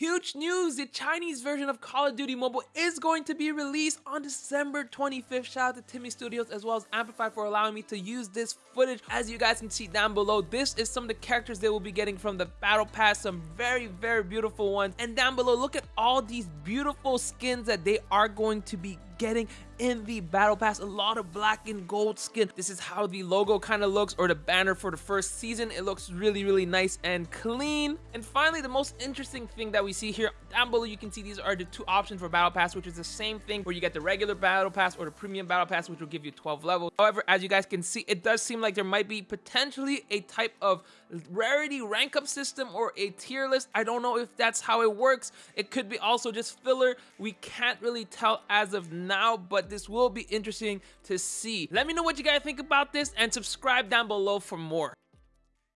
Huge news! The Chinese version of Call of Duty Mobile is going to be released on December 25th. Shout out to TiMi Studios as well as Amplify for allowing me to use this footage. As you guys can see down below, this is some of the characters they will be getting from the Battle Pass. Some very, very beautiful ones. And down below, look at all these beautiful skins that they are going to be getting in the battle pass. A lot of black and gold skin. This is how the logo kind of looks or the banner for the first season. It looks really really nice and clean. And finally the most interesting thing that we see here down below you can see these are the two options for battle pass which is the same thing where you get the regular battle pass or the premium battle pass which will give you 12 levels. However as you guys can see it does seem like there might be potentially a type of rarity rank up system or a tier list. I don't know if that's how it works. It could be also just filler. We can't really tell as of now now, but this will be interesting to see. Let me know what you guys think about this and subscribe down below for more.